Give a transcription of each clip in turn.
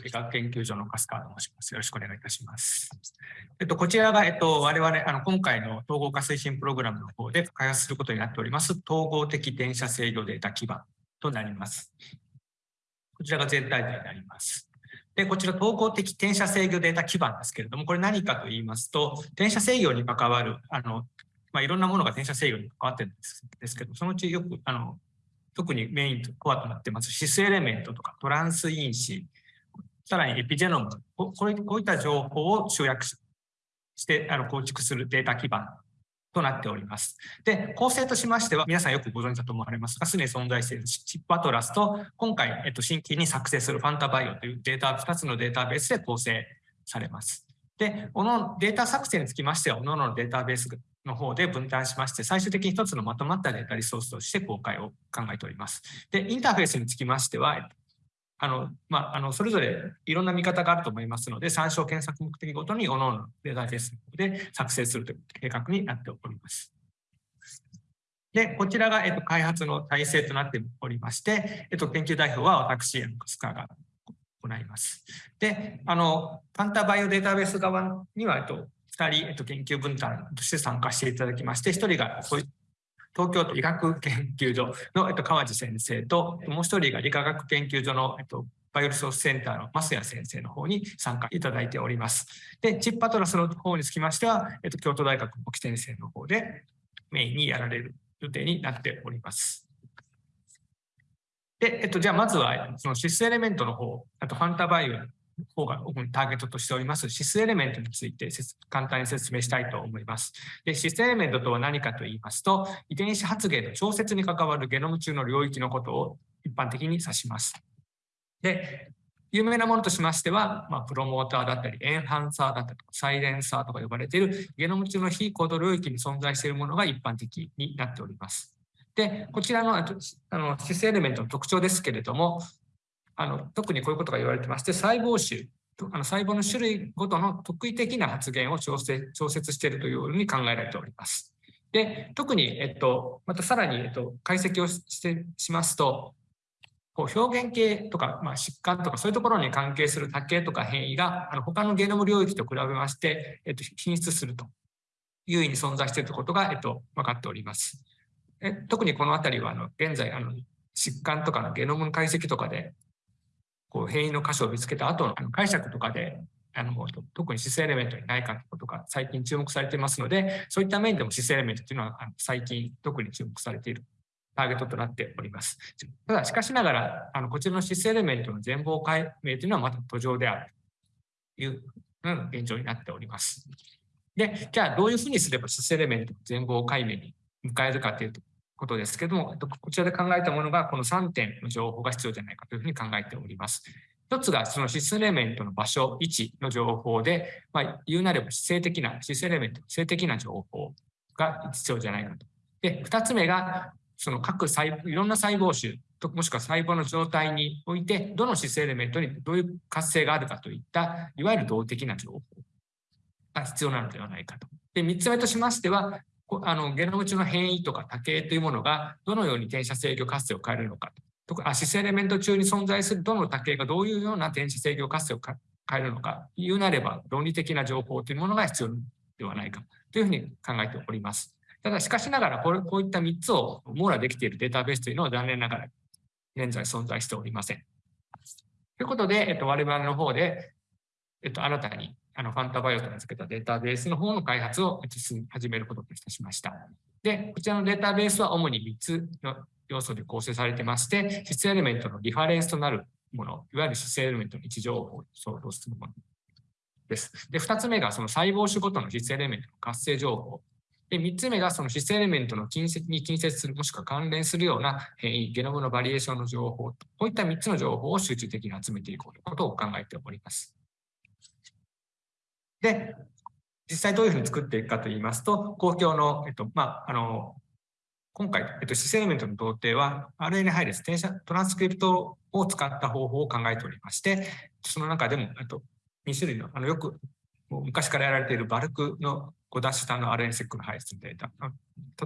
理学研究所の粕川と申します。よろしくお願いいたします。えっと、こちらが、えっと、我々、あの、今回の統合化推進プログラムの方で開発することになっております、統合的転写制御データ基盤となります。こちらが全体図になります。で、こちら統合的転写制御データ基盤ですけれども、これ何かと言いますと、転写制御に関わる、あの、まあ、いろんなものが転写制御に関わってるんですですけど、そのうちよく、あの、特にメインとコアとなってます、シスエレメントとかトランス因子、さらにエピジェノム、こうこういった情報を集約してあの構築するデータ基盤となっております。で、構成としましては、皆さんよくご存知だと思われますが、すでに存在しているチップアトラスと、今回、えっと、新規に作成するファンタバイオというデータ、2つのデータベースで構成されます。で、このデータ作成につきましては、各々のデータベースの方で分担しまして、最終的に一つのまとまったデータリソースとして公開を考えております。で、インターフェースにつきましては、あの、まあ、あの、それぞれいろんな見方があると思いますので、参照検索目的ごとに各々のデータベースで作成するという計画になっております。で、こちらが、えっと、開発の体制となっておりまして、えっと、研究代表は私、スカーが行います。で、あの、パンタバイオデータベース側には、えっと、2人、えっと、研究分担として参加していただきまして、1人が東京都医学研究所の、えっと、川地先生と、もう1人が理化学研究所の、えっと、バイオリソースセンターの増谷先生の方に参加いただいております。で、チッパトラスの方につきましては、えっと、京都大学の木先生の方でメインにやられる予定になっております。で、えっと、じゃあまずは、そのシスエレメントの方、あとファンタバイオ方が主にターゲットとしておりますシスエレメントについて簡単に説明したいと思います。でシスエレメントとは何かと言いますと、遺伝子発現の調節に関わるゲノム中の領域のことを一般的に指します。で、有名なものとしましては、まあ、プロモーターだったり、エンハンサーだったり、サイレンサーとか呼ばれているゲノム中の非コード領域に存在しているものが一般的になっております。で、こちらのあのシスエレメントの特徴ですけれども、あの特にこういうことが言われてまして、細胞種、あの細胞の種類ごとの特異的な発現を調整調節しているというように考えられております。で、特に、えっと、またさらに、えっと、解析をしてしますと、こう表現系とか、まあ、疾患とかそういうところに関係する多形とか変異があの他のゲノム領域と比べまして、えっと、品質するという意味に存在しているということが、えっと、分かっております。え特にこのあたりはあの現在あの疾患とかのゲノム解析とかでこう変異の箇所を見つけた後の解釈とかであの特にシスエレメントにないかということが最近注目されていますのでそういった面でもシスエレメントというのは最近特に注目されているターゲットとなっております。ただしかしながらあのこちらのシスエレメントの全貌解明というのはまた途上であるという現状になっております。で、じゃあどういうふうにすればシスエレメントの全貌解明に迎えるかというとことですけども、こちらで考えたものがこの3点の情報が必要じゃないかというふうに考えております。一つがそのシスエレメントの場所、位置の情報で、まあ、言うなれば性的な、シスエレメントの性的な情報が必要じゃないかと。で、二つ目が、その各細いろんな細胞種と、もしくは細胞の状態において、どのシスエレメントにどういう活性があるかといった、いわゆる動的な情報が必要なのではないかと。で、三つ目としましては、あのゲノム中の変異とか多形というものがどのように転写制御活性を変えるのかとか、シスエレメント中に存在するどの多形がどういうような転写制御活性を変えるのか、言うなれば論理的な情報というものが必要ではないかというふうに考えております。ただしかしながらこれ、こういった3つを網羅できているデータベースというのは残念ながら現在存在しておりません。ということで、えっと、我々の方で、えっと、新たにあのファンタバイオと名付けたデータベースの方の開発を始めることといたしました。で、こちらのデータベースは主に3つの要素で構成されてまして、質エレメントのリファレンスとなるもの、いわゆる質エレメントの位置情報を相当するものです。で、2つ目がその細胞種ごとの質エレメントの活性情報。で、3つ目がその質エレメントの近接に近接する、もしくは関連するような変異、ゲノムのバリエーションの情報、こういった3つの情報を集中的に集めていこうということを考えております。で、実際どういうふうに作っていくかといいますと、公共の、えっと、まあ、あの、今回、えっと、シスエレメントの同定は RNA 配列、転写トランスクリプトを使った方法を考えておりまして、その中でも、えっと、2種類の、あの、よく、昔からやられているバルクの5ダッシュ単の RNA セックの配列のデータ、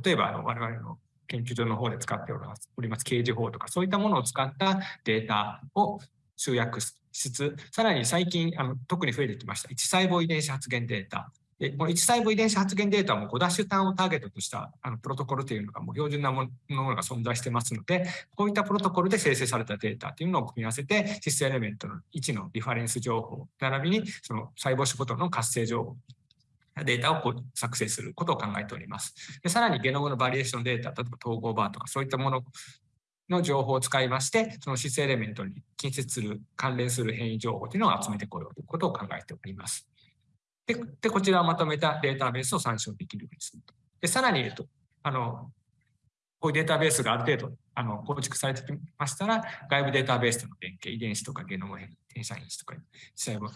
例えば、あの、我々の研究所の方で使っております、おります刑事法とか、そういったものを使ったデータを集約しつつ、さらに最近あの特に増えてきました、1細胞遺伝子発現データ。でこの1細胞遺伝子発現データも5ダッシュターンをターゲットとしたあのプロトコルというのがもう標準なものが存在してますので、こういったプロトコルで生成されたデータというのを組み合わせて、シスエレメントの位置のリファレンス情報、並びにその細胞種ごとの活性情報データを作成することを考えております。でさらにゲノムのバリエーションデータ、例えば統合バーとかそういったものの情報を使いまして、そのシスエレメントに近接する、関連する変異情報というのを集めてこようということを考えております。で、でこちらをまとめたデータベースを参照できるようにすると。で、さらに、えっと、あの、こういうデータベースがある程度あの構築されてきましたら、外部データベースとの連携、遺伝子とかゲノム変転写因子とか、細胞、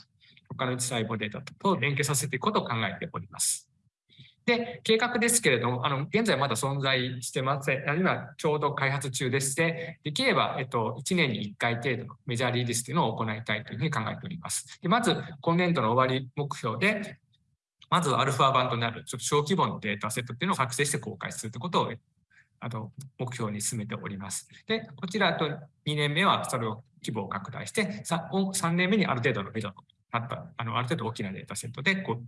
他の細胞データと連携させていくことを考えております。で、計画ですけれども、あの、現在まだ存在してません。今、ちょうど開発中でして、できれば、えっと、1年に1回程度のメジャーリリースというのを行いたいというふうに考えております。でまず、今年度の終わり目標で、まずアルファ版となるちょっと小規模のデータセットっていうのを作成して公開するということをあの目標に進めております。で、こちらと2年目はそれを規模を拡大して、3, 3年目にある程度のメドとなった、あのある程度大きなデータセットでこう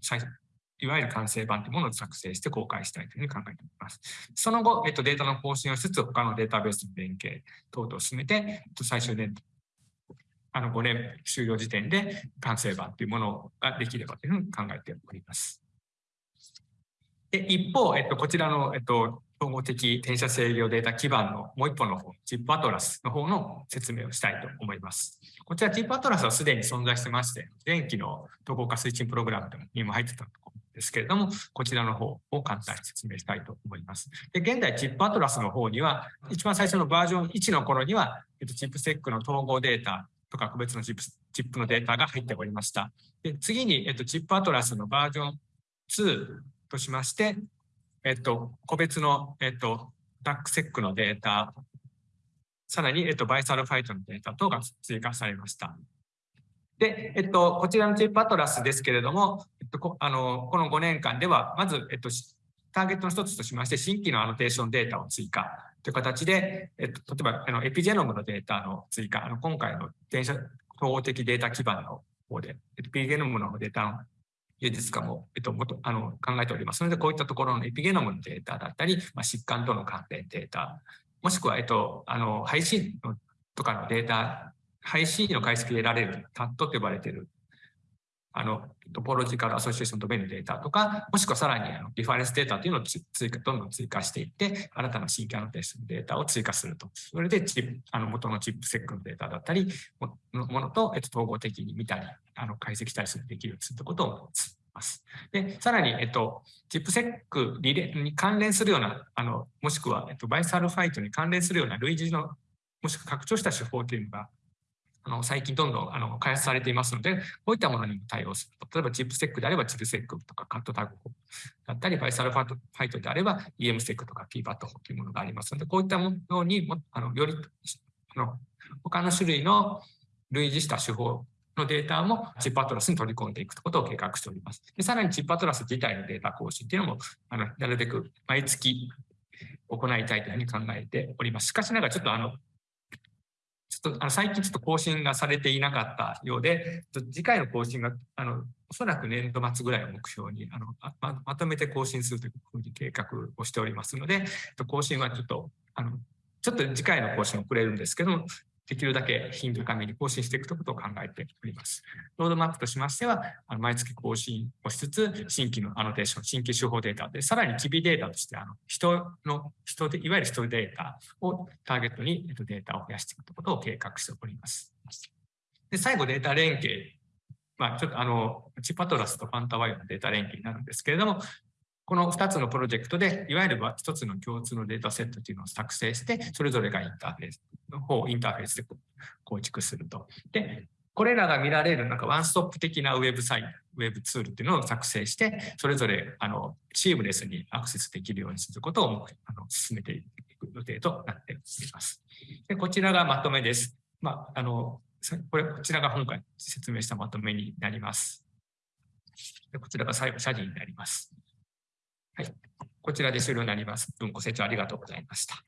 いわゆる完成版というものを作成して公開したいというふうに考えております。その後、えっと、データの更新をしつつ、他のデータベースの連携等々を進めて、えっと、最終年あの5年終了時点で完成版というものができればというふうに考えております。で一方、えっと、こちらの、えっと、統合的転写制御データ基盤のもう一本の方、チップアトラスの方の説明をしたいと思います。こちらチップアトラスはすでに存在してまして、電気の統合化推進プログラムにも入ってたとですけれども、こちらの方を簡単に説明したいと思います。で現在、チップアトラスの方には、一番最初のバージョン1の頃には、えっと、チップセックの統合データとか個別のチップチップのデータが入っておりました。で次に、えっと、チップアトラスのバージョン2としまして、えっと、個別の、えっと、ダックセックのデータ、さらに、えっと、バイサルファイトのデータ等が追加されました。で、えっと、こちらのチップアトラスですけれども、えっと、こあのこの5年間では、まず、えっと、ターゲットの一つとしまして、新規のアノテーションデータを追加という形で、えっと、例えばあのエピジェノムのデータの追加、あの今回の電車統合的データ基盤の方で、エピゲノムのデータの技術化も、えっと、もとあの考えております。ので、こういったところのエピゲノムのデータだったり、まあ、疾患との関連データ、もしくは、えっと、あの配信とかのデータ配信の解析で得られる TAT と呼ばれているあのトポロジカルアソシエーションドメインデータとか、もしくはさらにあのリファレンスデータというのを追加、どんどん追加していって、新たな新規アノテーションデータを追加すると。それでチップあの元のチップセックのデータだったり、ものと、えっと、統合的に見たり、あの解析したりするできるようことをます。で、さらに、えっと、チップセックリレに関連するような、あの、もしくは、えっと、バイサルファイトに関連するような類似の、もしくは拡張した手法というのがあの最近どんどんあの開発されていますので、こういったものにも対応すると。例えばチップセックであればチップセックとかカットタグだったり、バイサルファイトであれば EM セックとか PPAT というものがありますので、こういったものにもあのよりあの他の種類の類似した手法のデータもチップアトラスに取り込んでいくことを計画しております。でさらにチップアトラス自体のデータ更新というのもあのなるべく毎月行いたいというふうに考えております。しかしながらちょっとあのょっとあの最近ちょっと更新がされていなかったようで、次回の更新があのおそらく年度末ぐらいを目標にあのままとめて更新するというふうに計画をしておりますので、更新はちょっとあのちょっと次回の更新遅れるんですけども、できるだけ頻度高めに更新していくということを考えております。ロードマップとしましては、あの毎月更新をしつつ、新規のアノテーション、新規手法データで、さらに機微データとして、あの人の、人で、いわゆる人データをターゲットにデータを増やしていくということを計画しております。で最後、データ連携。まあ、ちょっとあの、チパトラスとファンタワイオのデータ連携になるんですけれども、この2つのプロジェクトで、いわゆる1つの共通のデータセットというのを作成して、それぞれがインターフェースの方、インターフェースで構築すると。で、これらが見られるなんかワンストップ的なウェブサイト、ウェブツールっていうのを作成して、それぞれあのシームレスにアクセスできるようにすることをあの進めていく予定となっております。でこちらがまとめです。まあ、あのこれこちらが今回説明したまとめになります。でこちらが最後、謝辞になります。はい。こちらで終了になります。文ご清聴ありがとうございました。